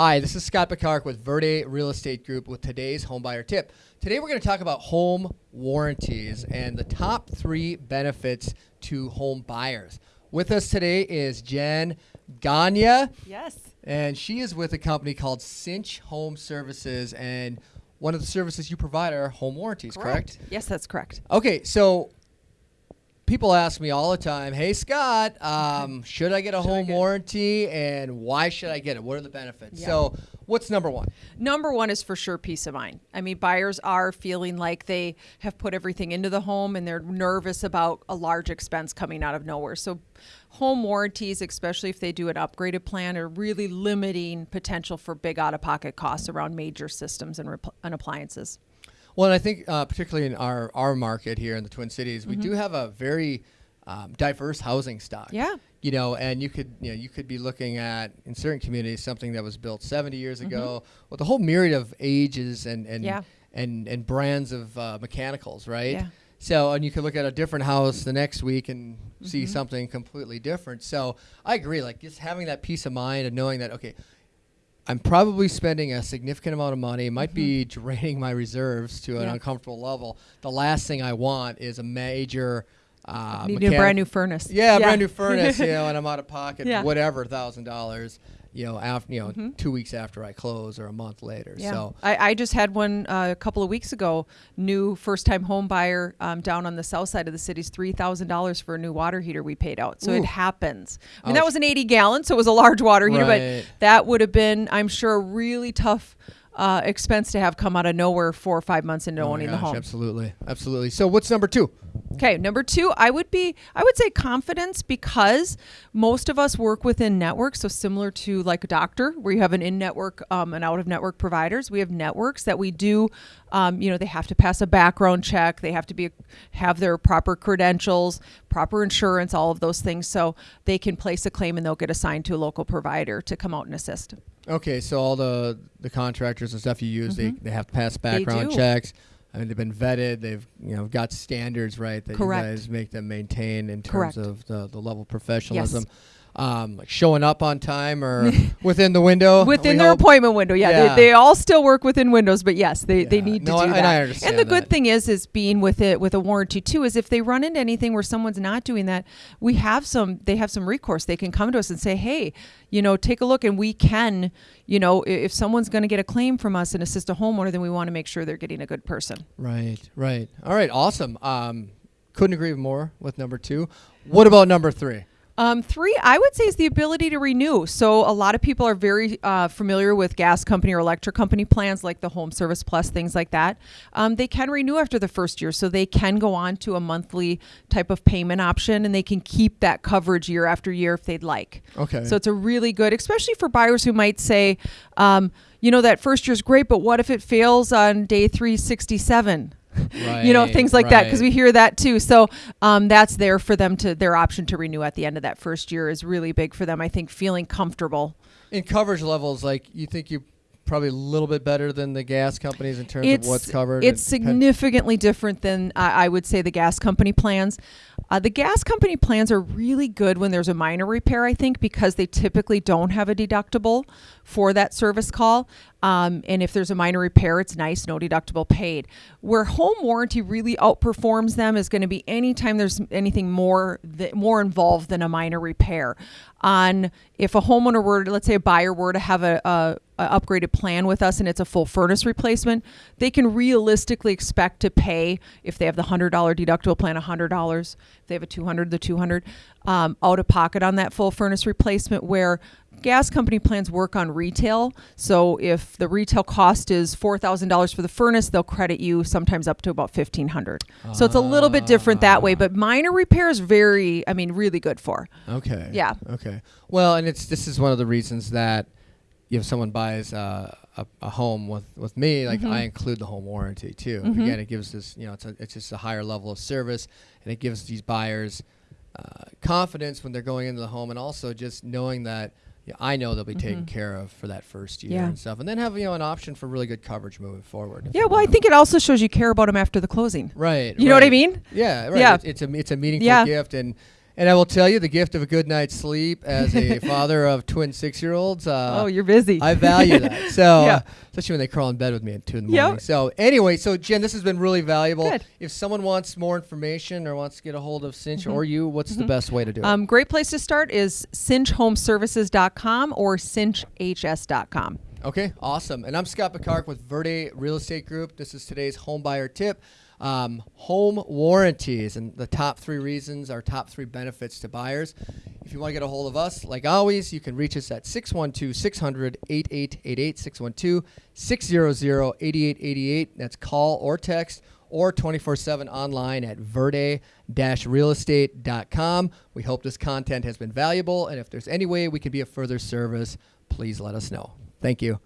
Hi, this is Scott Picard with Verde Real Estate Group with today's homebuyer tip. Today we're going to talk about home warranties and the top three benefits to home buyers. With us today is Jen Gagne, Yes. and she is with a company called Cinch Home Services, and one of the services you provide are home warranties, correct? Yes, that's correct. Okay, so people ask me all the time, "Hey Scott, um, should I get a Should home get- warranty, and why should I get it? What are the benefits?" Yeah. So, what's number one? Number one is for sure peace of mind. I mean, buyers are feeling like they have put everything into the home and they're nervous about a large expense coming out of nowhere. So, home warranties, especially if they do an upgraded plan, are really limiting potential for big out of pocket costs around major systems and, and appliances. Well, and I think uh, particularly in our our market here in the Twin Cities, we do have a very um, diverse housing stock. Mm-hmm. Yeah. You know, and you could you know you could be looking at in certain communities something that was built 70 years ago with a whole myriad of ages and and Mm-hmm. Yeah. and and brands of uh, mechanicals, right? Yeah. So, and you could look at a different house the next week and see Mm-hmm. something completely different. So, I agree. Like just having that peace of mind and knowing that okay, I'm probably spending a significant amount of money. It might be draining my reserves to an Mm-hmm. Yeah. uncomfortable level. The last thing I want is a major. Uh, Need a brand new furnace. Yeah, a brand new furnace. you know, and I'm out of pocket, Yeah. Mm-hmm. whatever, thousand dollars. You know, after you know, two weeks after I close or a month later. Yeah. So I, I just had one uh, a couple of weeks ago. New first time home buyer um, down on the south side of the city's three thousand dollars for a new water heater we paid out. So Ooh. it happens. I mean that was an eighty gallon, so it was a large water heater, Right. but that would have been, I'm sure, a really tough uh, expense to have come out of nowhere four or five months into Oh owning the gosh, home. Absolutely, absolutely. So what's number two? Okay, number two, I would be, I would say confidence because most of us work within networks. So similar to like a doctor, where you have an in-network um, and out-of-network providers, we have networks that we do. Um, you know, they have to pass a background check. They have to be have their proper credentials, proper insurance, all of those things, so they can place a claim and they'll get assigned to a local provider to come out and assist. Okay, so all the the contractors and stuff you use, they, they have to pass background Mm-hmm. checks. I mean, they've been vetted. They've you know got standards right that Correct. you guys make them maintain in Correct. terms of the, the level of professionalism. Um, like showing up on time or within the window. within their hope. appointment window. Yeah, Yeah. They, they all still work within windows, but yes, they, they Yeah. need to No, do and that. I understand and the good that. thing is, is being with it with a warranty too, is if they run into anything where someone's not doing that, we have some. They have some recourse. They can come to us and say, hey, you know, take a look, and we can, you know, if someone's going to get a claim from us and assist a homeowner, then we want to make sure they're getting a good person. Right, right. All right, awesome. Um, couldn't agree more with number two. What about number three? Um, three, I would say, is the ability to renew. So a lot of people are very uh, familiar with gas company or electric company plans like the Home Service Plus, things like that. Um, they can renew after the first year, so they can go on to a monthly type of payment option, and they can keep that coverage year after year if they'd like. Okay. So it's a really good, especially for buyers who might say, um, you know, that first year's great, but what if it fails on day 367? you know things like that because we hear that too so um, that's there for them to their option to renew at the end of that first year is really big for them i think feeling comfortable in coverage levels, like you think you probably a little bit better than the gas companies in terms of what's covered. It's significantly different than uh, I would say the gas company plans. Uh, the gas company plans are really good when there's a minor repair, I think, because they typically don't have a deductible for that service call. Um, and if there's a minor repair, it's nice, no deductible paid. Where home warranty really outperforms them is going to be anytime there's anything more th- more involved than a minor repair. On if a homeowner were, let's say a buyer were to have a, a upgraded plan with us and it's a full furnace replacement, they can realistically expect to pay if they have the hundred dollar deductible plan, hundred dollars. If they have a two hundred, the two hundred um, out of pocket on that full furnace replacement. Where gas company plans work on retail, so if the retail cost is four thousand dollars for the furnace, they'll credit you sometimes up to about fifteen hundred. So it's a little bit different that way, but minor repairs very, I mean, really good for. Okay. Yeah. Okay. Well, and it's this is one of the reasons that if someone buys uh, a, a home with, with me, like Mm-hmm. I include the home warranty too. Again, it gives this you know it's a, it's just a higher level of service, and it gives these buyers uh, confidence when they're going into the home, and also just knowing that. Yeah, I know they'll be taken care of for that first year Mm-hmm. Yeah. and stuff, and then have you know an option for really good coverage moving forward. Yeah, well, I think it also shows you care about them after the closing. right. You know what I mean? Yeah, right. Yeah. It's, it's a it's a meaningful Yeah. gift, and And I will tell you, the gift of a good night's sleep as a father of twin six-year-olds. Uh, oh, you're busy. I value that. So, Yeah. uh, especially when they crawl in bed with me at two in the Yep. morning. So, anyway, so Jen, this has been really valuable. Good. If someone wants more information or wants to get a hold of Cinch or you, what's the best way to do it? um, great place to start is cinchhomeservices.com or cinchhs.com. Okay, awesome. And I'm Scott Picard with Verde Real Estate Group. This is today's home buyer tip. Um, home warranties and the top three reasons, our top three benefits to buyers. If you want to get a hold of us, like always, you can reach us at 612 600 8888, 612 600 8888. That's call or text or 24 7 online at verde realestate.com. We hope this content has been valuable, and if there's any way we can be of further service, please let us know. Thank you.